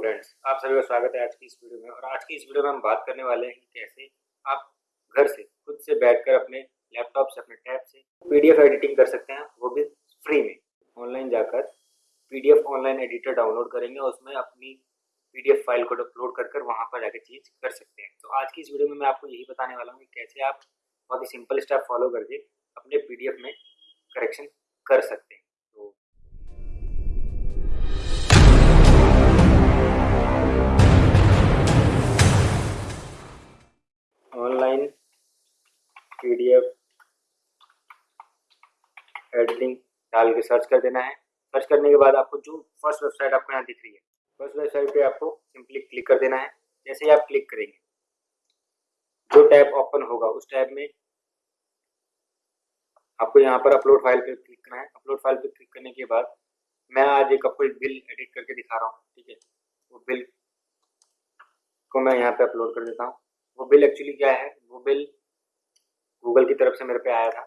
Friends आप सभी का स्वागत है आज की इस वीडियो में। और आज की इस वीडियो में हम बात करने वाले हैं कैसे आप घर से, खुद से बैठकर अपने लैपटॉप से, अपने टैब से पीडीएफ एडिटिंग कर सकते हैं, वो भी फ्री में। ऑनलाइन जाकर पीडीएफ ऑनलाइन एडिटर डाउनलोड करेंगे और उसमें अपनी पीडीएफ फ़ाइल को अपलोड कर कर वहाँ पर जाकर चीज़ कर सकते हैं। तो आज की इस वीडियो में मैं आपको यही बताने वाला हूँ कि कैसे आप बहुत ही सिंपल स्टेप फॉलो करके अपने पीडीएफ में करेक्शन कर सकते हैं। एडिटिंग डाल के सर्च कर देना है। सर्च करने के बाद आपको जो फ़र्स्ट वेबसाइट आपको यहाँ दिख रही है फ़र्स्ट वेबसाइट पे आपको सिंपली क्लिक कर देना है। जैसे ही आप क्लिक करेंगे, जो टैब ओपन होगा, उस टैब में आपको यहाँ पर अपलोड फ़ाइल पे क्लिक करना है। अपलोड फ़ाइल पे क्लिक करने के बाद मैं आज एक आपको एक बिल एडिट करके दिखा रहा हूँ, ठीक है? वो बिल को मैं यहाँ पे अपलोड कर देता हूँ। वो बिल एक्चुअली क्या है? वो बिल गूगल की तरफ़ से मेरे पे आया था।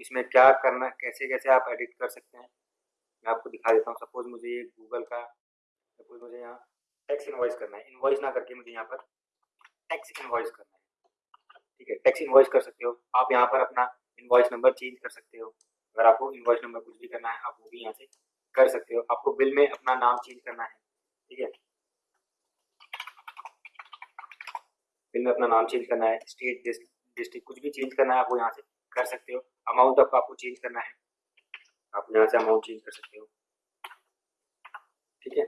इसमें क्या करना, कैसे कैसे आप एडिट कर सकते हैं? मैं आपको दिखा देता हूँ। सपोज़ मुझे ये गूगल का सपोज़ मुझे यहाँ टैक्स इन्वॉइस करना है। इन्वॉइस ना करके मुझे यहाँ पर टैक्स इन्वॉइस करना है। ठीक है? टैक्स इन्वॉइस कर सकते हो। आप यहाँ पर अपना इन्वॉइस नंबर चेंज कर सकते हो। अगर आपको इन्वॉइस नंबर कुछ भी करना है, आप वो भी यहाँ से कर सकते हो। आपको बिल में अपना नाम चेंज करना है। ठीक है? बिल में अपना नाम चेंज करना है। स्टेट डिस्ट्रिक्ट कुछ भी चेंज करना है आपको यहाँ से कर सकते हो। अमाउंट आपको आपको चेंज करना है। आप यहाँ से अमाउंट चेंज कर सकते हो। ठीक है?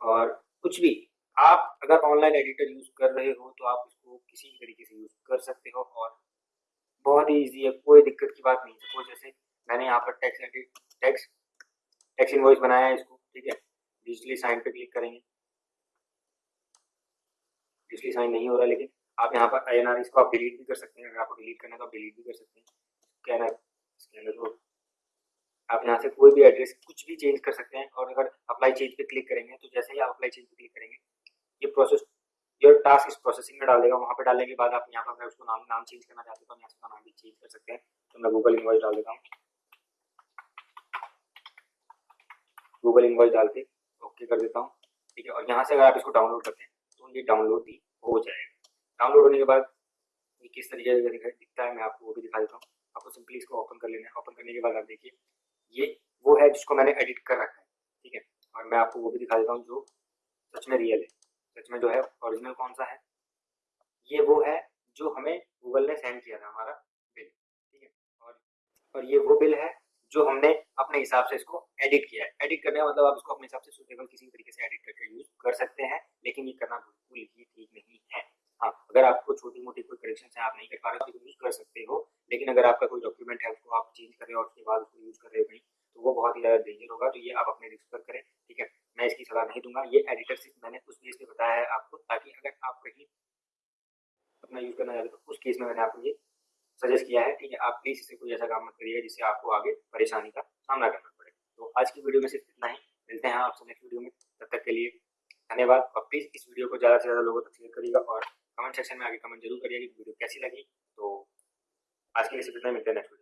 और कुछ भी, आप अगर ऑनलाइन एडिटर यूज़ कर रहे हो तो आप इसको किसी भी तरीके से यूज़ कर सकते हो और बहुत ही ईजी है, कोई दिक्कत की बात नहीं सपोज़ जैसे मैंने यहाँ पर tax edit tax tax invoice बनाया है इसको, ठीक है? डिजिटली साइन पे क्लिक करेंगे। डिजिटली साइन नहीं हो रहा लेकिन आप यहाँ पर आई इसको आप डिलीट भी कर सकते हैं। अगर आपको डिलीट करना है तो आप डिलीट भी कर सकते हैं। स्कैनर स्कैनर को आप यहाँ से कोई भी एड्रेस कुछ भी चेंज कर सकते हैं और अगर अप्लाई चेंज पे क्लिक करेंगे तो जैसे ही आप अप्लाई चेंज पे क्लिक करेंगे, ये प्रोसेस योर टास्क इस प्रोसेसिंग में डाल देगा। वहाँ पे डालने के बाद आप यहाँ पर उसको नाम नाम चेंज करना चाहते हो तो यहाँ से नाम भी चेंज कर सकते हैं। तो मैं गूगल इन्वॉइस डाल देता हूँ। गूगल इन्वॉइस डाल के ओके कर देता हूँ। ठीक है, और यहाँ से अगर आप इसको डाउनलोड करते हैं तो ये डाउनलोड भी हो जाएगा। डाउनलोड होने के बाद ये किस तरीके से दिखता है, मैं आपको वो भी दिखा देता हूँ। आपको सिंपली इसको ओपन कर लेना है। ओपन करने के बाद आप देखिए, ये वो है जिसको मैंने एडिट कर रखा है, ठीक है? और मैं आपको वो भी दिखा देता हूँ जो सच में रियल है। सच में जो है ओरिजिनल कौन सा है? ये वो है जो हमें गूगल ने सेंड किया था हमारा बिल, ठीक है? और और ये वो बिल है जो हमने अपने हिसाब से इसको एडिट किया है। एडिट करने का मतलब आप इसको अपने हिसाब से सुटेबल किसी तरीके से एडिट करके यूज़ कर सकते हैं, लेकिन ये करना बिल्कुल ही ठीक नहीं है हाँ अगर आपको छोटी मोटी कोई करेक्शन है, आप नहीं कर पा रहे तो यूज़ कर सकते हो, लेकिन अगर आपका कोई डॉक्यूमेंट है, उसको आप चेंज करें और उसके बाद उसको यूज़ कर रहे हो कहीं तो वो बहुत ही ज़्यादा डेंजर होगा। तो ये आप अपने रिस्क पर करें, ठीक है? मैं इसकी सलाह नहीं दूँगा। ये एडिटर सिर्फ़ मैंने उस केस में बताया है आपको, ताकि अगर आप कहीं अपना यूज़ करना चाहते तो उस केस में मैंने आपको ये सजेस्ट किया है, ठीक है? आप प्लीज़ इसे कोई ऐसा काम मत करिए जिससे आपको आगे परेशानी का सामना करना पड़े। तो आज की वीडियो में सिर्फ़ इतना ही। मिलते हैं आपसे नेक्स्ट वीडियो में। तब तक के लिए धन्यवाद। और प्लीज़ इस वीडियो को ज़्यादा से ज़्यादा लोगों तक शेयर करिएगा और कमेंट सेक्शन में आगे कमेंट ज़रूर करिएगा वीडियो कैसी लगी। तो आज के लिए इतना मिलते हैं नेक्स्ट